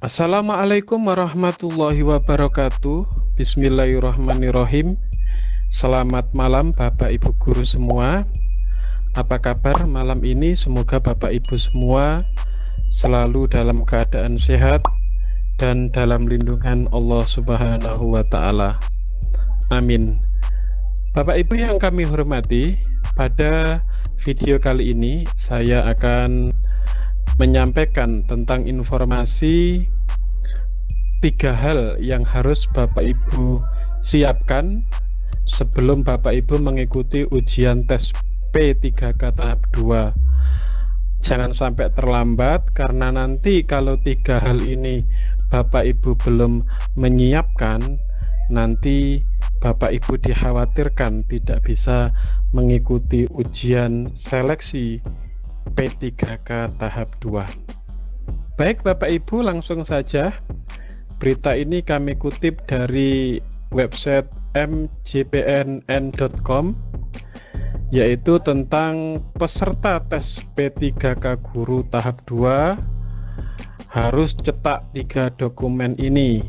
Assalamualaikum warahmatullahi wabarakatuh. Bismillahirrahmanirrahim. Selamat malam Bapak Ibu Guru semua. Apa kabar malam ini? Semoga Bapak Ibu semua Selalu dalam keadaan sehat Dan dalam lindungan Allah subhanahu wa ta'ala. Amin. Bapak Ibu yang kami hormati Pada video kali ini Saya akan menyampaikan tentang informasi tiga hal yang harus Bapak Ibu siapkan sebelum Bapak Ibu mengikuti ujian tes P3K tahap 2 jangan sampai terlambat karena nanti kalau tiga hal ini Bapak Ibu belum menyiapkan nanti Bapak Ibu dikhawatirkan tidak bisa mengikuti ujian seleksi P3K tahap 2 Baik Bapak Ibu langsung saja. Berita ini kami kutip dari website mjpnn.com yaitu tentang peserta tes P3K Guru tahap 2 harus cetak tiga dokumen ini.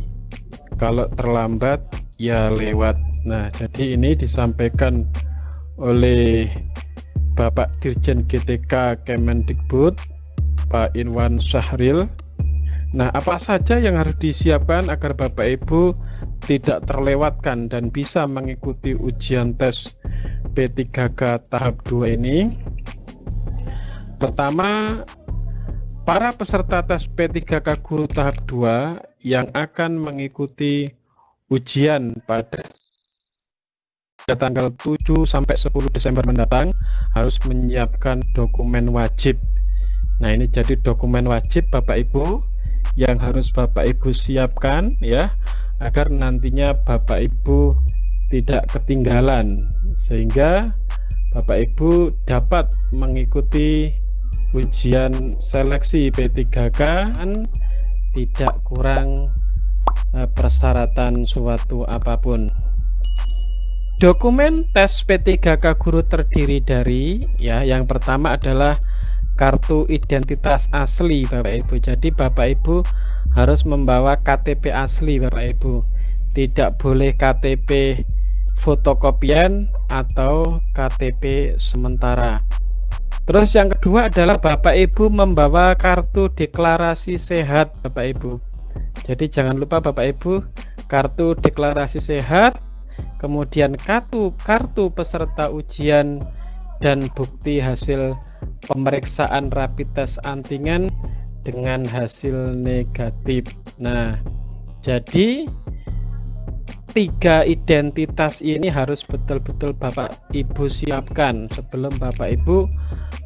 Kalau terlambat ya lewat. Nah jadi ini disampaikan oleh Bapak Dirjen GTK Kemendikbud Pak Inwan Syahril. Nah apa saja yang harus disiapkan agar Bapak Ibu tidak terlewatkan dan bisa mengikuti ujian tes P3K tahap 2 ini? Pertama para peserta tes P3K Guru tahap 2 yang akan mengikuti ujian pada pada tanggal 7 sampai 10 Desember mendatang harus menyiapkan dokumen wajib. Nah, ini jadi dokumen wajib Bapak Ibu yang harus Bapak Ibu siapkan ya agar nantinya Bapak Ibu tidak ketinggalan sehingga Bapak Ibu dapat mengikuti ujian seleksi P3K tidak kurang eh, persyaratan suatu apa pun. Dokumen tes P3K guru terdiri dari ya yang pertama adalah kartu identitas asli Bapak Ibu. Jadi Bapak Ibu harus membawa KTP asli Bapak Ibu. Tidak boleh KTP fotokopian atau KTP sementara. Terus yang kedua adalah Bapak Ibu membawa kartu deklarasi sehat Bapak Ibu. Jadi jangan lupa Bapak Ibu kartu deklarasi sehat kemudian kartu kartu peserta ujian dan bukti hasil pemeriksaan rapid test antigen dengan hasil negatif. Nah, jadi tiga identitas ini harus betul-betul Bapak Ibu siapkan sebelum Bapak Ibu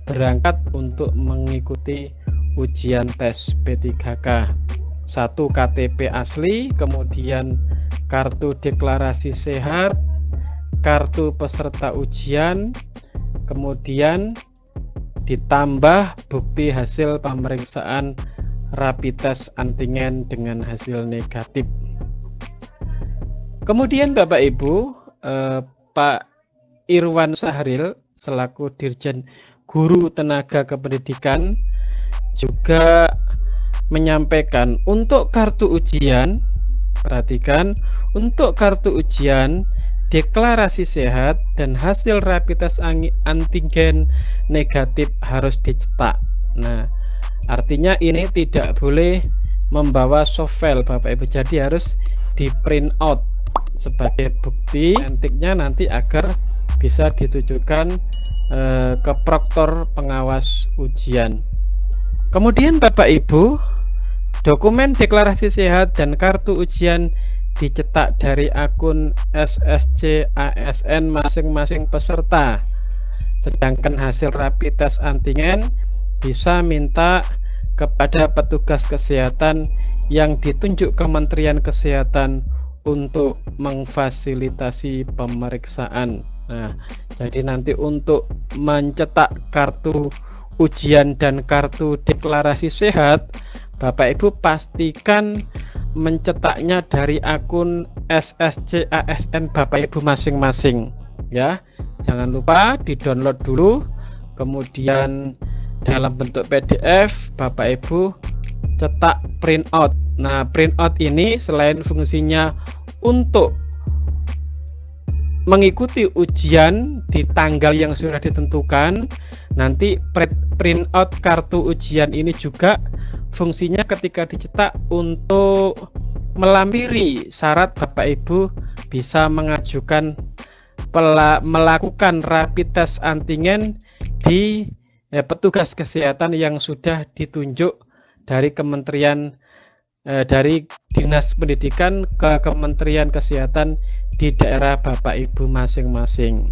berangkat untuk mengikuti ujian tes P3K. Satu KTP asli, kemudian kartu deklarasi sehat, kartu peserta ujian, kemudian ditambah bukti hasil pemeriksaan rapid test antigen dengan hasil negatif. Kemudian Bapak Ibu, eh, Pak Irwan Sahril selaku Dirjen Guru Tenaga Kependidikan juga menyampaikan untuk kartu ujian Perhatikan, untuk kartu ujian, deklarasi sehat, dan hasil rapid test antigen negatif harus dicetak. Nah, artinya ini tidak boleh membawa soft file Bapak Ibu. Jadi harus di print out sebagai bukti antiknya nanti agar bisa ditujukan eh, ke proktor pengawas ujian. Kemudian Bapak Ibu Dokumen deklarasi sehat dan kartu ujian dicetak dari akun SSC ASN masing-masing peserta. Sedangkan hasil rapid test antigen bisa minta kepada petugas kesehatan yang ditunjuk Kementerian Kesehatan untuk memfasilitasi pemeriksaan. Nah, jadi nanti untuk mencetak kartu ujian dan kartu deklarasi sehat Bapak Ibu pastikan mencetaknya dari akun SSC ASN Bapak Ibu masing-masing ya. Jangan lupa di download dulu kemudian dalam bentuk PDF Bapak Ibu cetak print out Nah, printout ini selain fungsinya untuk mengikuti ujian di tanggal yang sudah ditentukan, nanti printout kartu ujian ini juga fungsinya ketika dicetak untuk melampiri syarat Bapak Ibu bisa mengajukan melakukan rapid test antigen di ya, petugas kesehatan yang sudah ditunjuk dari Kementerian eh, dari Dinas Pendidikan ke Kementerian Kesehatan di daerah Bapak Ibu masing-masing.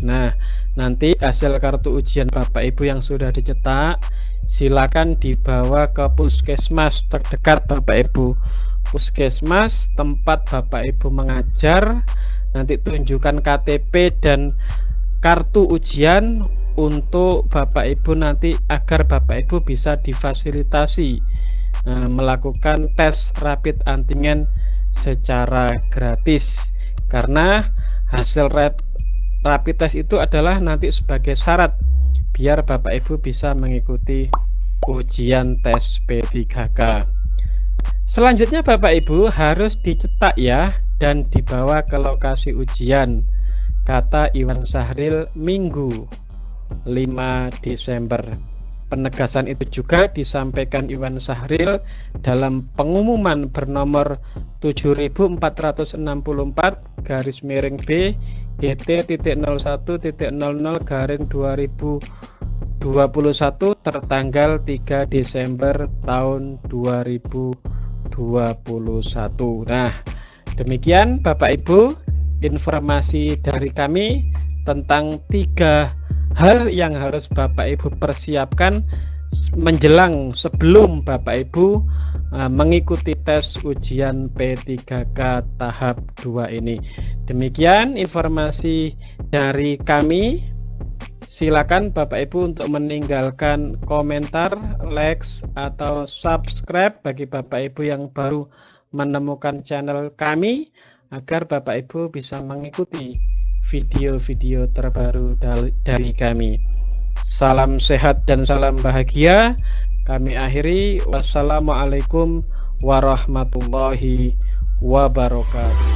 Nah, nanti hasil kartu ujian Bapak Ibu yang sudah dicetak silakan dibawa ke puskesmas terdekat Bapak Ibu. Puskesmas tempat Bapak Ibu mengajar, nanti tunjukkan KTP dan kartu ujian untuk Bapak Ibu nanti agar Bapak Ibu bisa difasilitasi eh, melakukan tes rapid antigen secara gratis karena hasil rapid test itu adalah nanti sebagai syarat biar Bapak Ibu bisa mengikuti ujian tes P3K selanjutnya Bapak Ibu harus dicetak ya dan dibawa ke lokasi ujian. Kata Iwan Sahril Minggu 5 Desember. Penegasan itu juga disampaikan Iwan Sahril dalam pengumuman bernomor 7464 garis miring B GT.01.00 garing 2021 tertanggal 3 Desember tahun 2021 Nah demikian Bapak Ibu informasi dari kami tentang tiga hal yang harus Bapak Ibu persiapkan menjelang sebelum Bapak Ibu uh, mengikuti tes ujian P3K tahap 2 ini. Demikian informasi dari kami. Silakan Bapak Ibu untuk meninggalkan komentar, likes atau subscribe bagi Bapak Ibu yang baru menemukan channel kami agar Bapak Ibu bisa mengikuti video-video terbaru dari kami. Salam sehat dan salam bahagia. Kami akhiri. Wassalamualaikum warahmatullahi wabarakatuh.